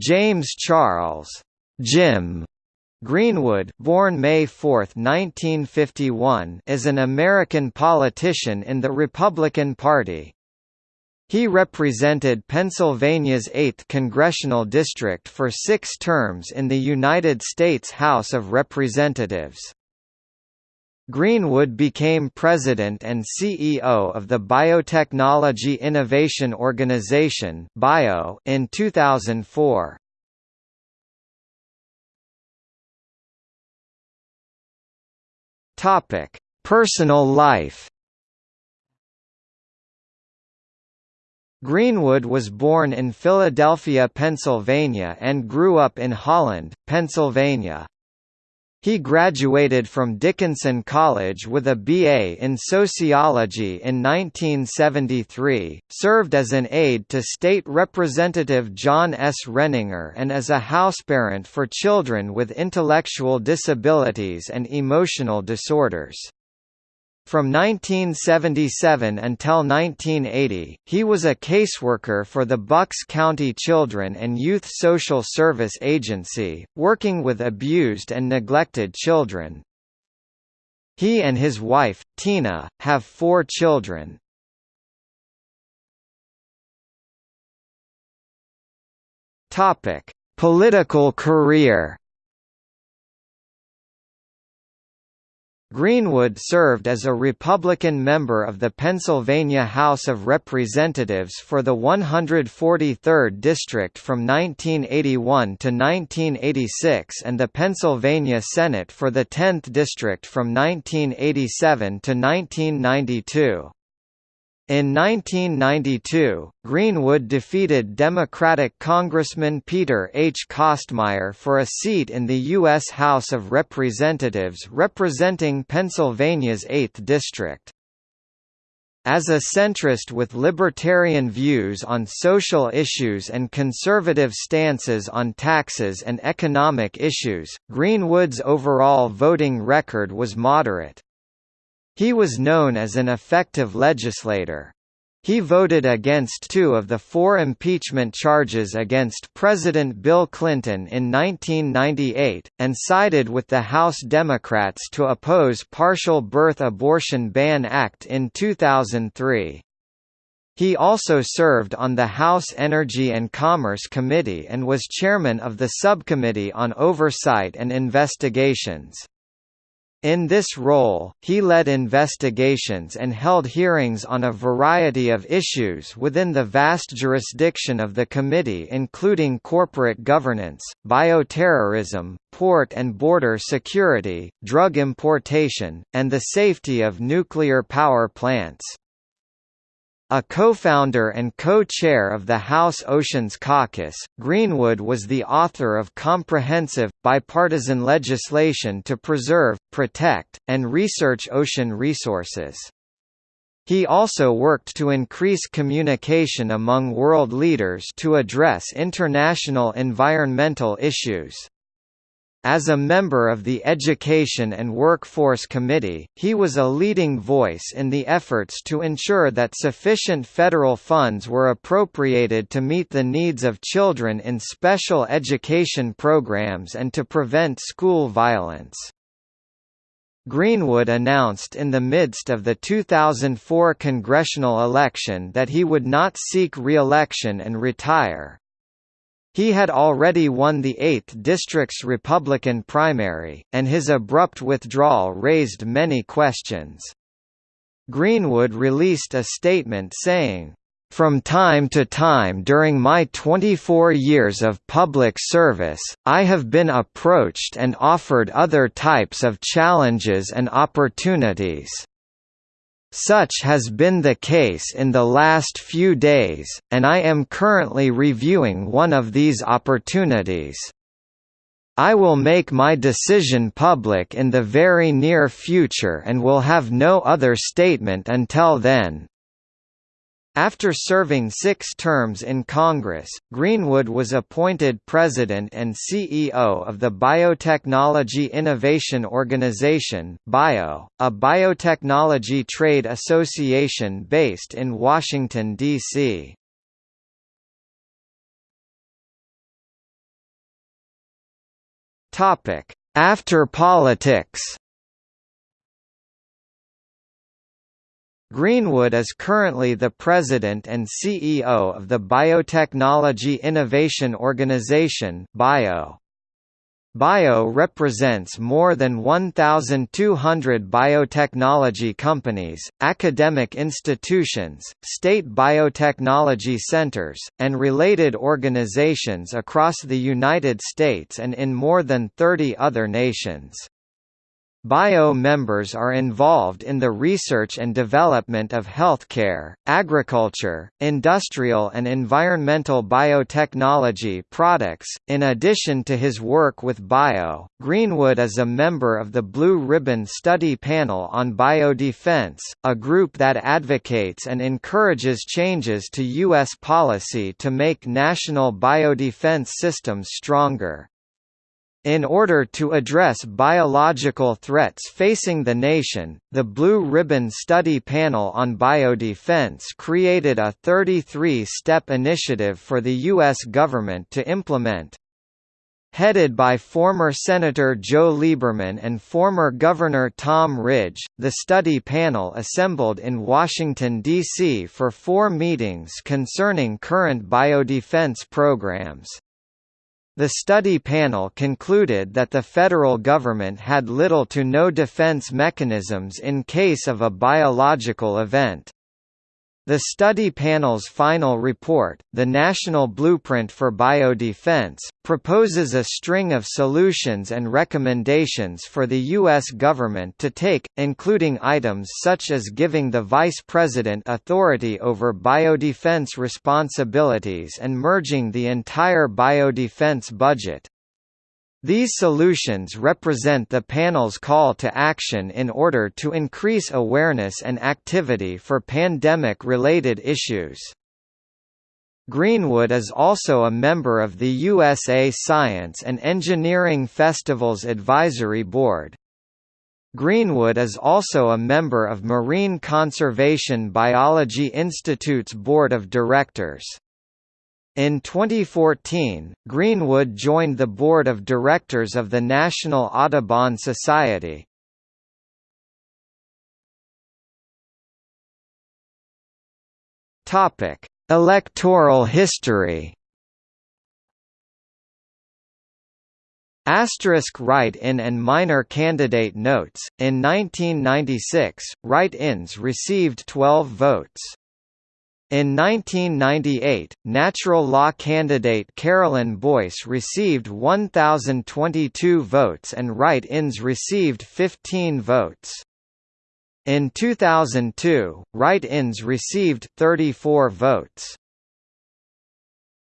James Charles Jim Greenwood born May 4, 1951, is an American politician in the Republican Party. He represented Pennsylvania's 8th congressional district for six terms in the United States House of Representatives. Greenwood became president and CEO of the Biotechnology Innovation Organization (BIO) in 2004. Topic: Personal life. Greenwood was born in Philadelphia, Pennsylvania and grew up in Holland, Pennsylvania. He graduated from Dickinson College with a BA in Sociology in 1973, served as an aide to State Representative John S. Renninger and as a houseparent for children with intellectual disabilities and emotional disorders. From 1977 until 1980, he was a caseworker for the Bucks County Children and Youth Social Service Agency, working with abused and neglected children. He and his wife, Tina, have four children. Political career Greenwood served as a Republican member of the Pennsylvania House of Representatives for the 143rd District from 1981 to 1986 and the Pennsylvania Senate for the 10th District from 1987 to 1992. In 1992, Greenwood defeated Democratic Congressman Peter H. Kostmayer for a seat in the U.S. House of Representatives representing Pennsylvania's 8th District. As a centrist with libertarian views on social issues and conservative stances on taxes and economic issues, Greenwood's overall voting record was moderate. He was known as an effective legislator. He voted against two of the four impeachment charges against President Bill Clinton in 1998, and sided with the House Democrats to oppose Partial Birth Abortion Ban Act in 2003. He also served on the House Energy and Commerce Committee and was chairman of the Subcommittee on Oversight and Investigations. In this role, he led investigations and held hearings on a variety of issues within the vast jurisdiction of the committee including corporate governance, bioterrorism, port and border security, drug importation, and the safety of nuclear power plants. A co-founder and co-chair of the House Oceans Caucus, Greenwood was the author of comprehensive, bipartisan legislation to preserve, protect, and research ocean resources. He also worked to increase communication among world leaders to address international environmental issues. As a member of the Education and Workforce Committee, he was a leading voice in the efforts to ensure that sufficient federal funds were appropriated to meet the needs of children in special education programs and to prevent school violence. Greenwood announced in the midst of the 2004 congressional election that he would not seek re-election and retire. He had already won the 8th District's Republican primary, and his abrupt withdrawal raised many questions. Greenwood released a statement saying, from time to time during my 24 years of public service, I have been approached and offered other types of challenges and opportunities. Such has been the case in the last few days, and I am currently reviewing one of these opportunities. I will make my decision public in the very near future and will have no other statement until then. After serving six terms in Congress, Greenwood was appointed President and CEO of the Biotechnology Innovation Organization BIO, a biotechnology trade association based in Washington, D.C. After politics Greenwood is currently the president and CEO of the Biotechnology Innovation Organization (BIO). BIO represents more than 1,200 biotechnology companies, academic institutions, state biotechnology centers, and related organizations across the United States and in more than 30 other nations. BIO members are involved in the research and development of healthcare, agriculture, industrial and environmental biotechnology products. In addition to his work with BIO, Greenwood is a member of the Blue Ribbon Study Panel on Biodefense, a group that advocates and encourages changes to U.S. policy to make national biodefense systems stronger. In order to address biological threats facing the nation, the Blue Ribbon Study Panel on Biodefense created a 33-step initiative for the U.S. government to implement. Headed by former Senator Joe Lieberman and former Governor Tom Ridge, the study panel assembled in Washington, D.C. for four meetings concerning current biodefense programs. The study panel concluded that the federal government had little to no defense mechanisms in case of a biological event. The study panel's final report, the National Blueprint for Biodefense, proposes a string of solutions and recommendations for the U.S. government to take, including items such as giving the Vice President authority over biodefense responsibilities and merging the entire biodefense budget. These solutions represent the panel's call to action in order to increase awareness and activity for pandemic-related issues. Greenwood is also a member of the USA Science and Engineering Festivals Advisory Board. Greenwood is also a member of Marine Conservation Biology Institute's Board of Directors. In 2014, Greenwood joined the board of directors of the National Audubon Society. Topic: Electoral history. Asterisk write-in and minor candidate notes. In 1996, write-ins received 12 votes. In 1998, natural law candidate Carolyn Boyce received 1,022 votes and write-ins received 15 votes. In 2002, write-ins received 34 votes.